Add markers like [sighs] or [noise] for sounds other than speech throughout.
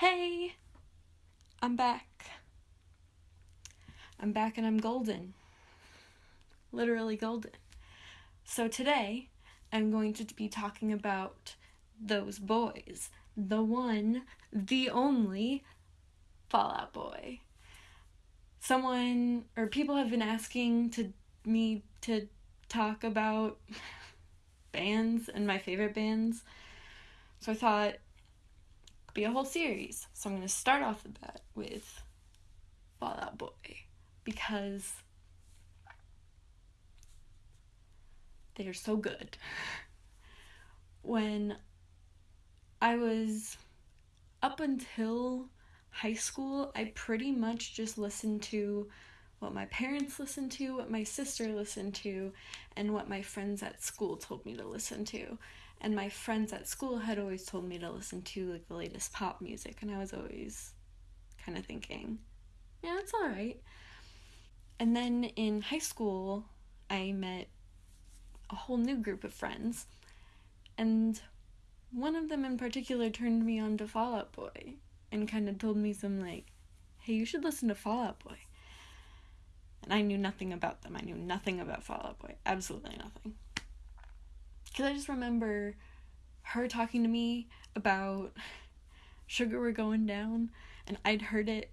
Hey, I'm back. I'm back and I'm golden. Literally golden. So today, I'm going to be talking about those boys. The one, the only Fall Out Boy. Someone or people have been asking to me to talk about bands and my favorite bands. So I thought be a whole series. So I'm going to start off the bat with Fall Out Boy because they are so good. [laughs] When I was up until high school, I pretty much just listened to what my parents listened to, what my sister listened to, and what my friends at school told me to listen to and my friends at school had always told me to listen to like the latest pop music and i was always kind of thinking yeah it's all right and then in high school i met a whole new group of friends and one of them in particular turned me on to fall out boy and kind of told me some like hey you should listen to fall out boy. And i knew nothing about them. I knew nothing about fall out boy. Absolutely nothing because I just remember her talking to me about sugar we're going down, and I'd heard it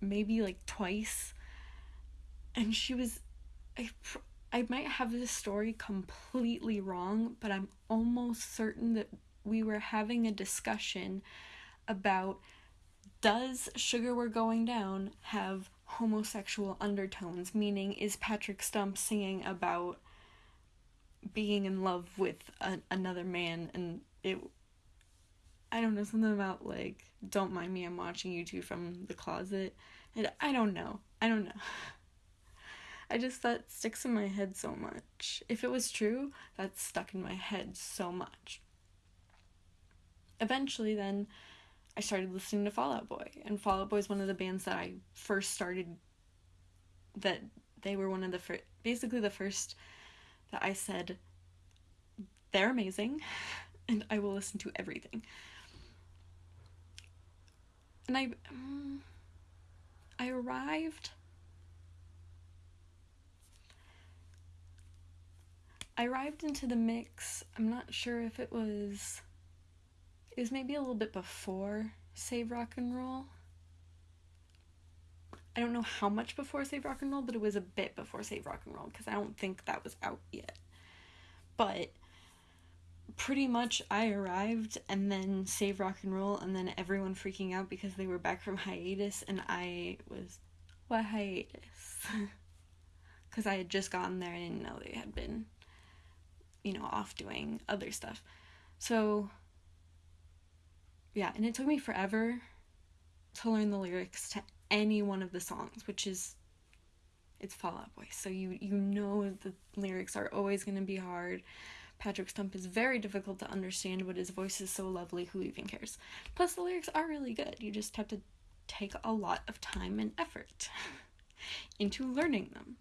maybe like twice. And she was, I, I might have this story completely wrong, but I'm almost certain that we were having a discussion about does Sugar We're Going Down have homosexual undertones? Meaning, is Patrick Stump singing about being in love with a, another man and it I don't know something about like don't mind me I'm watching you two from the closet and I don't know I don't know. [laughs] I just that sticks in my head so much. If it was true that stuck in my head so much. Eventually then I started listening to Fall Out Boy and Fall Out Boy is one of the bands that I first started that they were one of the first basically the first that I said, they're amazing [laughs] and I will listen to everything. And I um, I arrived I arrived into the mix. I'm not sure if it was it was maybe a little bit before Save Rock and Roll. I don't know how much before Save Rock and Roll, but it was a bit before Save Rock and Roll because I don't think that was out yet. But pretty much I arrived and then Save Rock and Roll and then everyone freaking out because they were back from hiatus and I was what hiatus? [laughs] Cuz I had just gotten there and didn't know they had been you know off doing other stuff. So yeah, and it took me forever to learn the lyrics to any one of the songs, which is it's Fall Out Boy. So you you know the lyrics are always going to be hard. Patrick Stump is very difficult to understand, but his voice is so lovely, who even cares? Plus the lyrics are really good. You just have to take a lot of time and effort [laughs] into learning them.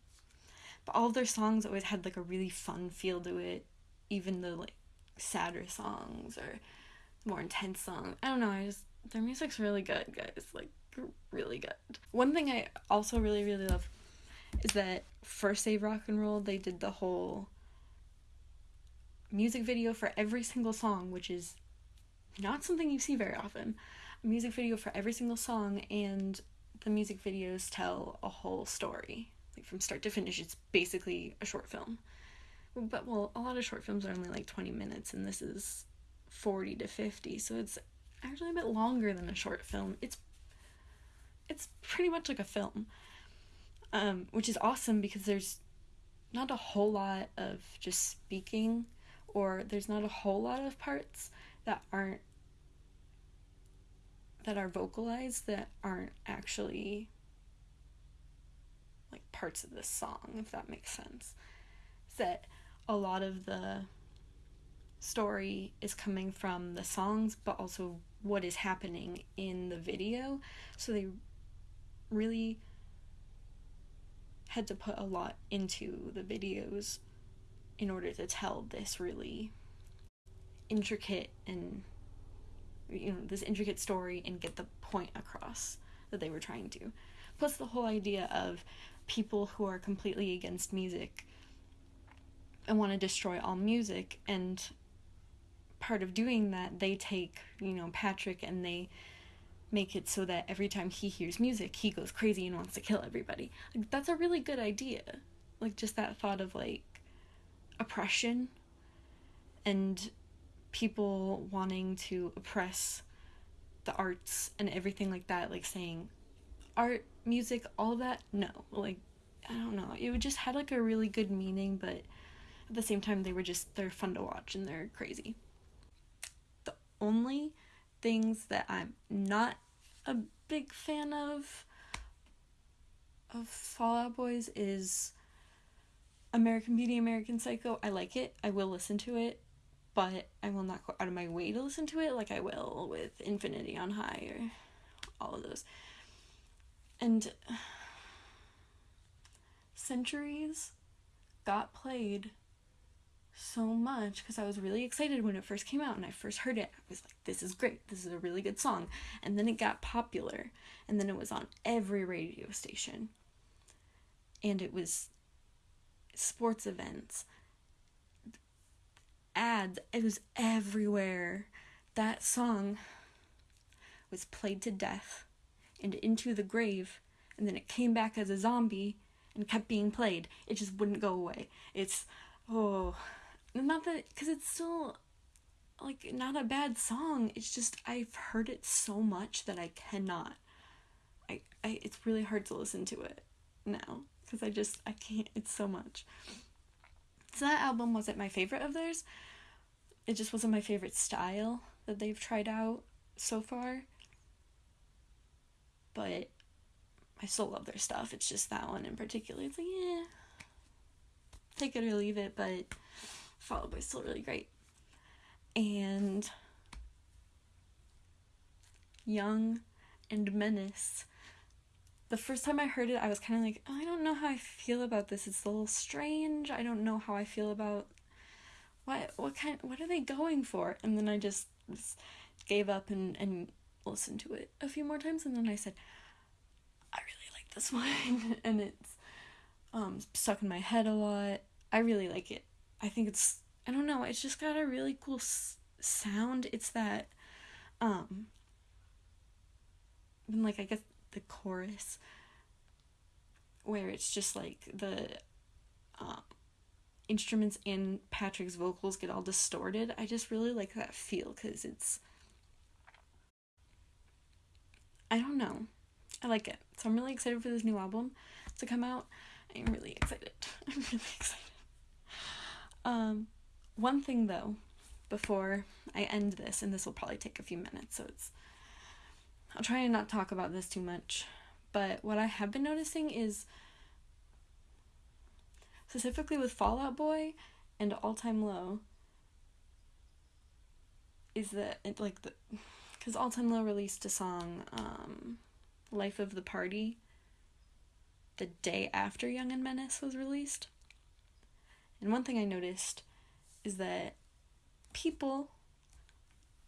But all their songs always had like a really fun feel to it, even the like sadder songs or more intense songs. I don't know, I just their music's really good, guys. Like really good. One thing I also really really love is that for Save Rock and Roll they did the whole music video for every single song, which is not something you see very often. A music video for every single song and the music videos tell a whole story. Like from start to finish, it's basically a short film. But well, a lot of short films are only like 20 minutes and this is 40 to 50, so it's actually a bit longer than a short film. It's it's pretty much like a film, um, which is awesome because there's not a whole lot of just speaking, or there's not a whole lot of parts that aren't that are vocalized that aren't actually like parts of the song, if that makes sense. That a lot of the story is coming from the songs, but also what is happening in the video. So they really had to put a lot into the videos in order to tell this really intricate and you know, this intricate story and get the point across that they were trying to. Plus, the whole idea of people who are completely against music and want to destroy all music, and part of doing that, they take, you know, Patrick and they make it so that every time he hears music, he goes crazy and wants to kill everybody. Like, that's a really good idea. Like, just that thought of like oppression and people wanting to oppress the arts and everything like that, like saying art, music, all that. No, like, I don't know. It would just had like a really good meaning, but at the same time, they were just, they're fun to watch and they're crazy. The only things that I'm not a big fan of of Fall Out Boys is American Beauty, American Psycho. I like it. I will listen to it, but I will not go out of my way to listen to it like I will with Infinity on High or all of those. And [sighs] Centuries got played so much because I was really excited when it first came out and I first heard it. I was like, this is great. This is a really good song. And then it got popular and then it was on every radio station. And it was sports events, ads, it was everywhere. That song was played to death and into the grave and then it came back as a zombie and kept being played. It just wouldn't go away. It's oh not that because it's still like not a bad song. It's just i've heard it so much that i cannot i, I it's really hard to listen to it now because i just i can't it's so much. So that album wasn't my favorite of theirs. It just wasn't my favorite style that they've tried out so far. But i still love their stuff. It's just that one in particular. It's like yeah take it or leave it but Fall Out Boy still really great. And Young and Menace. The first time I heard it, I was kind of like, oh, I don't know how I feel about this. It's a little strange. I don't know how I feel about what what kind what are they going for? And then I just, just gave up and and listened to it a few more times and then I said, I really like this [laughs] one and it's um stuck in my head a lot. I really like it. I think it's I don't know, it's just got a really cool s- sound. It's that um and like I guess the chorus where it's just like the um instruments and Patrick's vocals get all distorted. I just really like that feel cuz it's I don't know. I like it. So I'm really excited for this new album to come out. [laughs] I'm really excited. I'm really excited. Um, one thing though, before I end this, and this will probably take a few minutes, so it's. I'll try and not talk about this too much, but what I have been noticing is specifically with Fall Out Boy and All Time Low is that it like the because All Time Low released a song um Life of the Party the day after Young and Menace was released and one thing I noticed is that people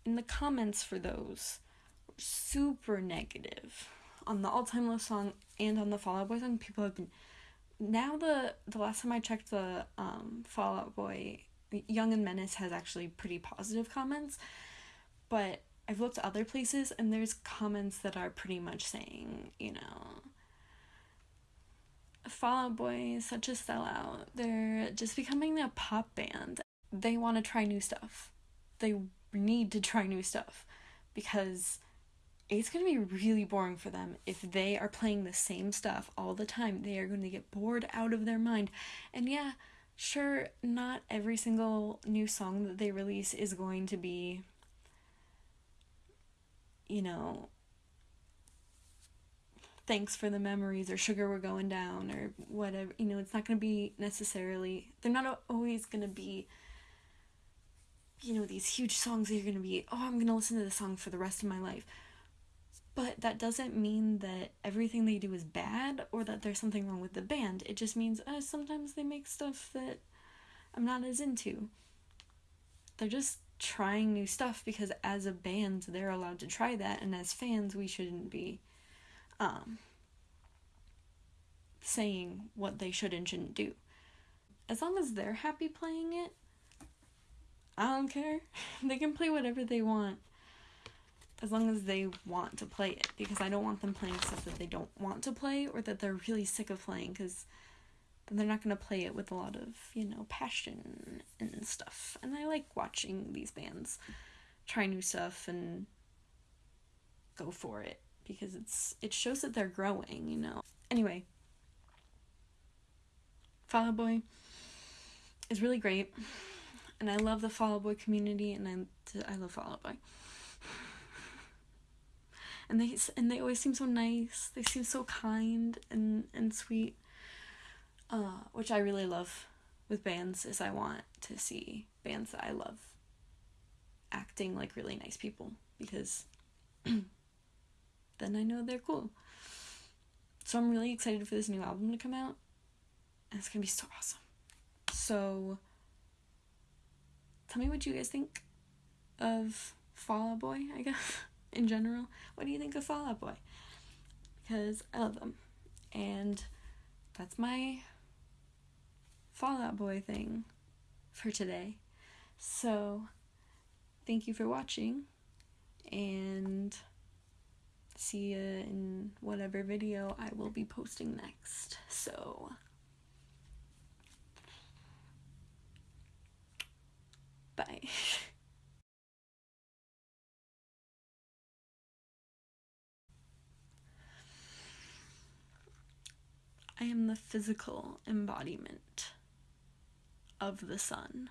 in the comments for those were super negative on the all time low song and on the Fall Out Boy song. People have been now the the last time I checked the um, Fall Out Boy Young and Menace has actually pretty positive comments, but I've looked other places and there's comments that are pretty much saying, you know, Fall Out Boy is such a sellout. They're just becoming a pop band. They want to try new stuff. They need to try new stuff because it's going to be really boring for them if they are playing the same stuff all the time. They are going to get bored out of their mind. And yeah, sure, not every single new song that they release is going to be, you know, thanks for the memories or sugar we're going down or whatever you know it's not going to be necessarily they're not always going to be you know these huge songs that you're going to be oh i'm going to listen to the song for the rest of my life. But that doesn't mean that everything they do is bad or that there's something wrong with the band. It just means uh, sometimes they make stuff that i'm not as into. They're just trying new stuff because as a band they're allowed to try that and as fans we shouldn't be um saying what they should and shouldn't do. As long as they're happy playing it, I don't care. [laughs] they can play whatever they want as long as they want to play it because I don't want them playing stuff that they don't want to play or that they're really sick of playing because they're not going to play it with a lot of, you know, passion and stuff. And I like watching these bands try new stuff and go for it because it's it shows that they're growing, you know. Anyway, Fall Out Boy is really great, and I love the Fall Out Boy community, and I I love Fall Out Boy. And they and they always seem so nice. They seem so kind and and sweet, uh, which I really love with bands. Is I want to see bands that I love acting like really nice people because [clears throat] then I know they're cool. So I'm really excited for this new album to come out and it's gonna be so awesome. So, tell me what you guys think of Fall Out Boy, I guess, [laughs] in general. What do you think of Fall Out Boy? Because I love them. And that's my Fall Out Boy thing for today. So, thank you for watching, and see you in whatever video I will be posting next. So, Bye. [laughs] I am the physical embodiment of the sun.